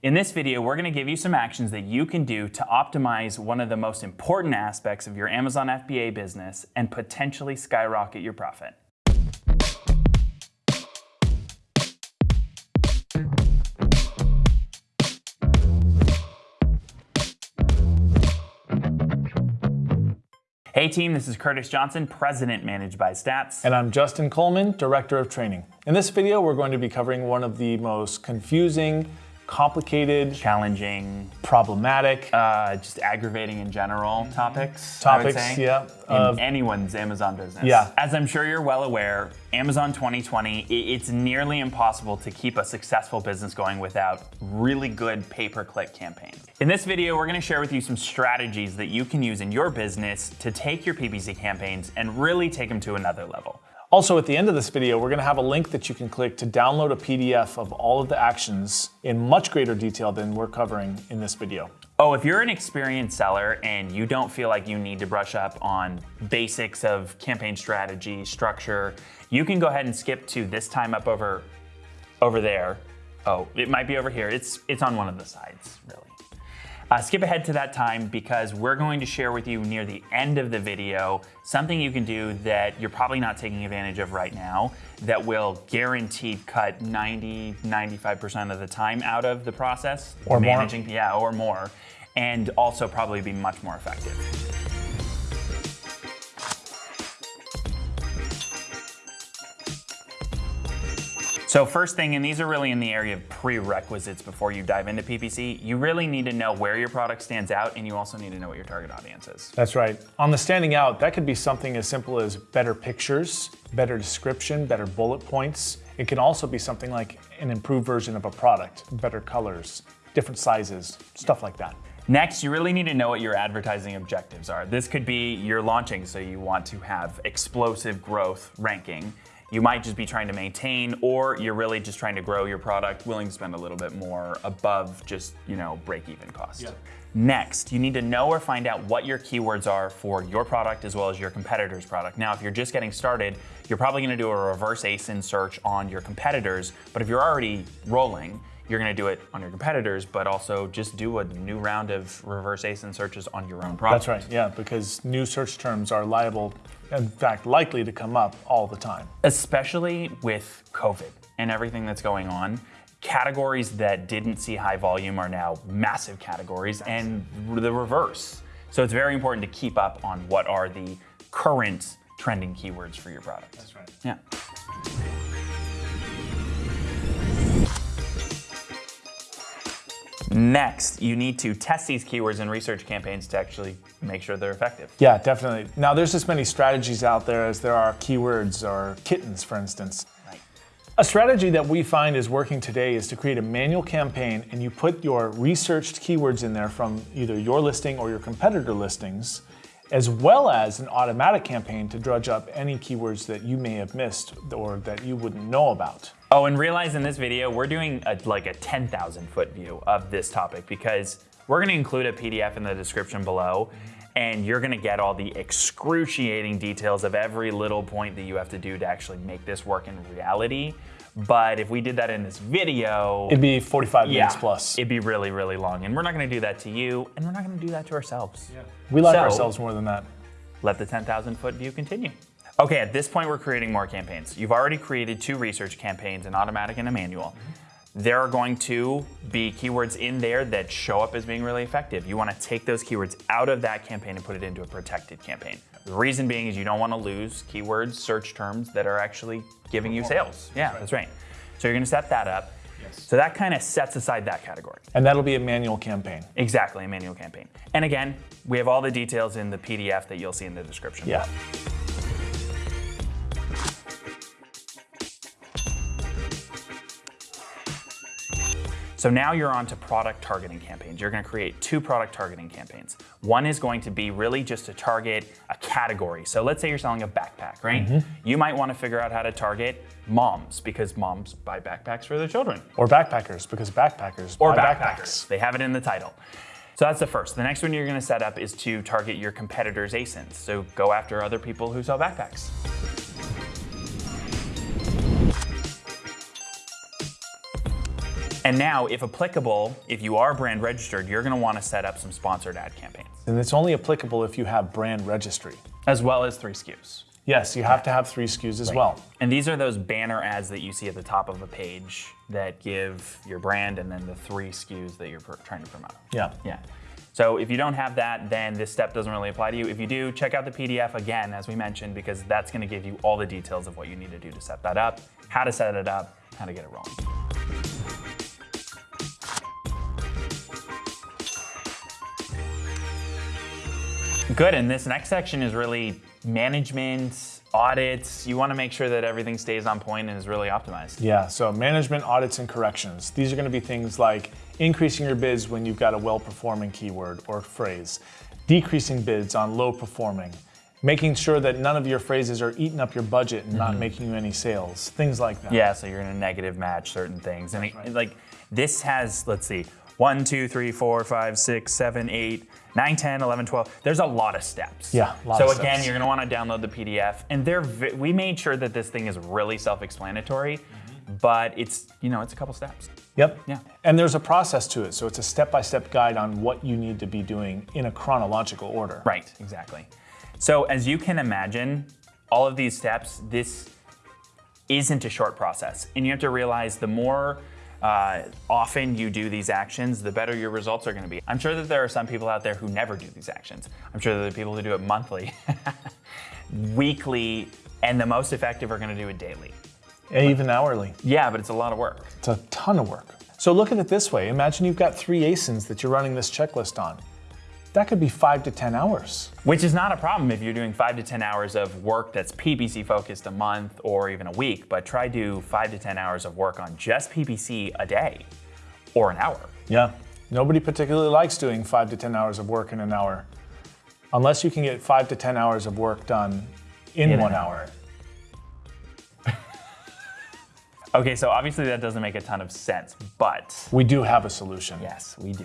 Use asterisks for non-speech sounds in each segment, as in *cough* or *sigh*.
In this video, we're gonna give you some actions that you can do to optimize one of the most important aspects of your Amazon FBA business and potentially skyrocket your profit. Hey team, this is Curtis Johnson, President Managed by Stats. And I'm Justin Coleman, Director of Training. In this video, we're going to be covering one of the most confusing, complicated, challenging, problematic, uh, just aggravating in general topics. topics, yeah. In anyone's Amazon business. Yeah. As I'm sure you're well aware, Amazon 2020, it's nearly impossible to keep a successful business going without really good pay-per-click campaigns. In this video, we're gonna share with you some strategies that you can use in your business to take your PPC campaigns and really take them to another level. Also, at the end of this video, we're going to have a link that you can click to download a PDF of all of the actions in much greater detail than we're covering in this video. Oh, if you're an experienced seller and you don't feel like you need to brush up on basics of campaign strategy, structure, you can go ahead and skip to this time up over over there. Oh, it might be over here. It's it's on one of the sides, really. Uh, skip ahead to that time because we're going to share with you near the end of the video something you can do that you're probably not taking advantage of right now that will guaranteed cut 90, 95% of the time out of the process. Or more. managing, Yeah, or more. And also probably be much more effective. So first thing, and these are really in the area of prerequisites before you dive into PPC, you really need to know where your product stands out and you also need to know what your target audience is. That's right. On the standing out, that could be something as simple as better pictures, better description, better bullet points. It can also be something like an improved version of a product, better colors, different sizes, stuff like that. Next, you really need to know what your advertising objectives are. This could be you're launching, so you want to have explosive growth ranking. You might just be trying to maintain, or you're really just trying to grow your product, willing to spend a little bit more above just, you know, break-even cost. Yeah. Next, you need to know or find out what your keywords are for your product as well as your competitor's product. Now, if you're just getting started, you're probably gonna do a reverse ASIN search on your competitors, but if you're already rolling, you're gonna do it on your competitors, but also just do a new round of reverse ASIN searches on your own product. That's right, yeah, because new search terms are liable, in fact, likely to come up all the time. Especially with COVID and everything that's going on, categories that didn't see high volume are now massive categories and the reverse. So it's very important to keep up on what are the current trending keywords for your product. That's right. Yeah. Next, you need to test these keywords in research campaigns to actually make sure they're effective. Yeah, definitely. Now, there's as many strategies out there as there are keywords or kittens, for instance. Right. A strategy that we find is working today is to create a manual campaign and you put your researched keywords in there from either your listing or your competitor listings, as well as an automatic campaign to drudge up any keywords that you may have missed or that you wouldn't know about. Oh, and realize in this video, we're doing a, like a 10,000 foot view of this topic because we're gonna include a PDF in the description below and you're gonna get all the excruciating details of every little point that you have to do to actually make this work in reality. But if we did that in this video, It'd be 45 yeah, minutes plus. it'd be really, really long. And we're not gonna do that to you and we're not gonna do that to ourselves. we like So- ourselves more than that. let the 10,000 foot view continue. Okay, at this point, we're creating more campaigns. You've already created two research campaigns, an automatic and a manual. There are going to be keywords in there that show up as being really effective. You wanna take those keywords out of that campaign and put it into a protected campaign. The reason being is you don't wanna lose keywords, search terms that are actually giving you sales. Yeah, that's right. So you're gonna set that up. Yes. So that kind of sets aside that category. And that'll be a manual campaign. Exactly, a manual campaign. And again, we have all the details in the PDF that you'll see in the description. Yeah. So now you're on to product targeting campaigns. You're gonna create two product targeting campaigns. One is going to be really just to target a category. So let's say you're selling a backpack, right? Mm-hmm. You might wanna figure out how to target moms because moms buy backpacks for their children. Or backpackers, because backpackers Or buy backpackers. They have it in the title. So that's the first. The next one you're gonna set up is to target your competitors' ASINs. So go after other people who sell backpacks. And now, if applicable, if you are brand registered, you're going to want to set up some sponsored ad campaigns, And it's only applicable if you have brand registry. as well as three SKUs. Yes, you have to have three SKUs as well. And these are those banner ads that you see at the top of a page that give your brand and then the three SKUs that you're trying to promote. Yeah. Yeah. So if you don't have that, then this step doesn't really apply to you. If you do, check out the PDF again, as we mentioned, because that's going to give you all the details of what you need to do to set that up, how to set it up, how to get it rolling. Good, and this next section is really management, audits. You want to make sure that everything stays on point and is really optimized. Yeah, so management audits and corrections. These are going to be things like increasing your bids when you've got a well performing keyword or phrase, decreasing bids on low performing, making sure that none of your phrases are eating up your budget and not mm-hmm. making you any sales, things like that. Yeah, so you're gonna negative match certain things. And it, like this has, let's see, one, two, three, four, five, six, seven, eight, nine, 10, 11, 12. There's a lot of steps. Yeah, a lot so again, steps. you're gonna wanna download the PDF. And they're, we made sure that this thing is really self-explanatory, mm-hmm. but it's, you know, it's a couple steps. Yep. Yeah. And there's a process to it. So it's a step by step guide on what you need to be doing in a chronological order. Right, exactly. So as you can imagine, all of these steps, this isn't a short process. And you have to realize the more uh, often you do these actions, the better your results are gonna be. I'm sure that there are some people out there who never do these actions. I'm sure that there are people who do it monthly, *laughs* weekly, and the most effective are gonna do it daily. And even hourly. Yeah, but it's a lot of work. It's a ton of work. So look at it this way. Imagine you've got three ASINs that you're running this checklist on. That could be five to 10 hours. Which is not a problem if you're doing five to 10 hours of work that's PPC focused a month or even a week, but try do five to 10 hours of work on just PPC a day or an hour. Yeah. Nobody particularly likes doing five to 10 hours of work in an hour. Unless you can get five to 10 hours of work done in, In one an hour. *laughs* Okay, so obviously that doesn't make a ton of sense, but We do have a solution. yes, we do.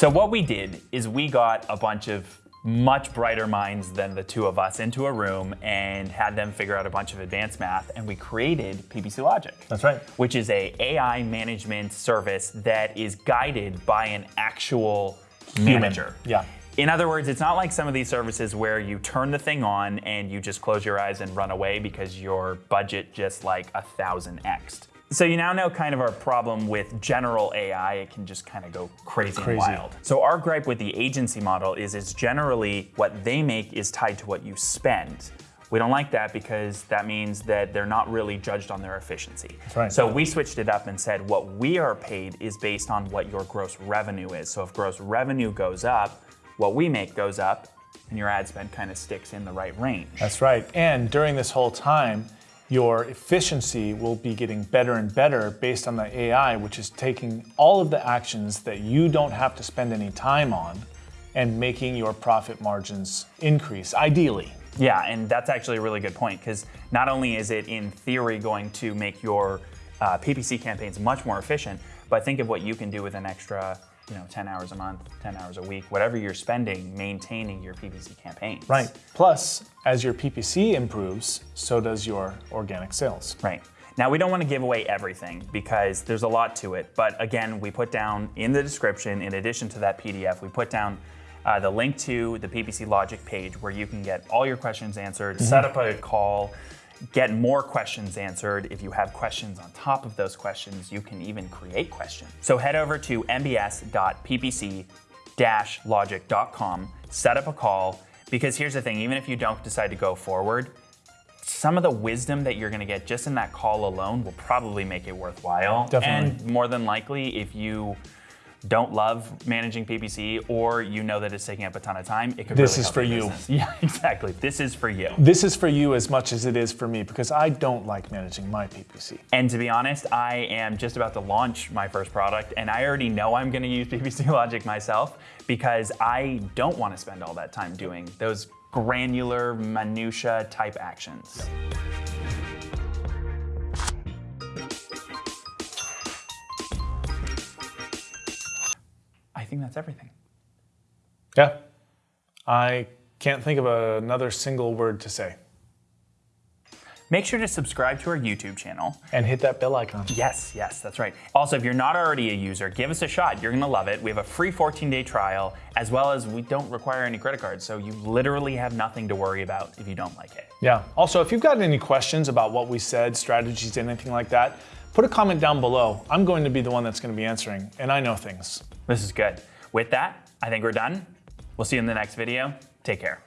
So what we did is we got a bunch of much brighter minds than the two of us into a room and had them figure out a bunch of advanced math and we created PPC Logic. That's right. Which is a AI management service that is guided by an actual manager. Yeah. In other words, it's not like some of these services where you turn the thing on and you just close your eyes and run away because your budget just like a thousand xed. So you now know kind of our problem with general AI. It can just kind of go crazy, Crazy. and wild. So our gripe with the agency model is it's generally what they make is tied to what you spend. We don't like that because that means that they're not really judged on their efficiency. right. So we switched it up and said what we are paid is based on what your gross revenue is. So if gross revenue goes up, what we make goes up, and your ad spend kind of sticks in the right range. That's right. And during this whole time, your efficiency will be getting better and better based on the AI, which is taking all of the actions that you don't have to spend any time on and making your profit margins increase, ideally. Yeah, and that's actually a really good point because not only is it in theory going to make your uh, PPC campaigns much more efficient, but think of what you can do with an extra, you know, 10 hours a month, 10 hours a week, whatever you're spending maintaining your PPC campaigns. Right. Plus, as your PPC improves, so does your organic sales. Right. Now, we don't want to give away everything because there's a lot to it. But again, we put down in the description, in addition to that PDF, we put down uh, the link to the PPC Logic page where you can get all your questions answered, set up a call, get more questions answered. If you have questions on top of those questions, you can even create questions. So head over to mbs.ppc-logic.com, set up a call, because here's the thing, even if you don't decide to go forward, some of the wisdom that you're going to get just in that call alone will probably make it worthwhile. Definitely. And more than likely, if you don't love managing PPC or you know that it's taking up a ton of time, it could This really is for you. business. *laughs* Yeah, exactly. This is for you. This is for you as much as it is for me because I don't like managing my PPC. And to be honest, I am just about to launch my first product, and I already know I'm going to use PPC *laughs* Logic myself because I don't want to spend all that time doing those granular, minutia type actions. Think that's everything. Yeah. I can't think of another single word to say. Make sure to subscribe to our YouTube channel. And hit that bell icon. Yes, yes, that's right. Also, if you're not already a user, give us a shot. You're gonna love it. We have a free 14-day trial, as well as we don't require any credit cards, so you literally have nothing to worry about if you don't like it. Yeah. Also, if you've got any questions about what we said, strategies, anything like that, put a comment down below. I'm going to be the one that's going to be answering, and I know things. This is good. With that, I think we're done. We'll see you in the next video. Take care.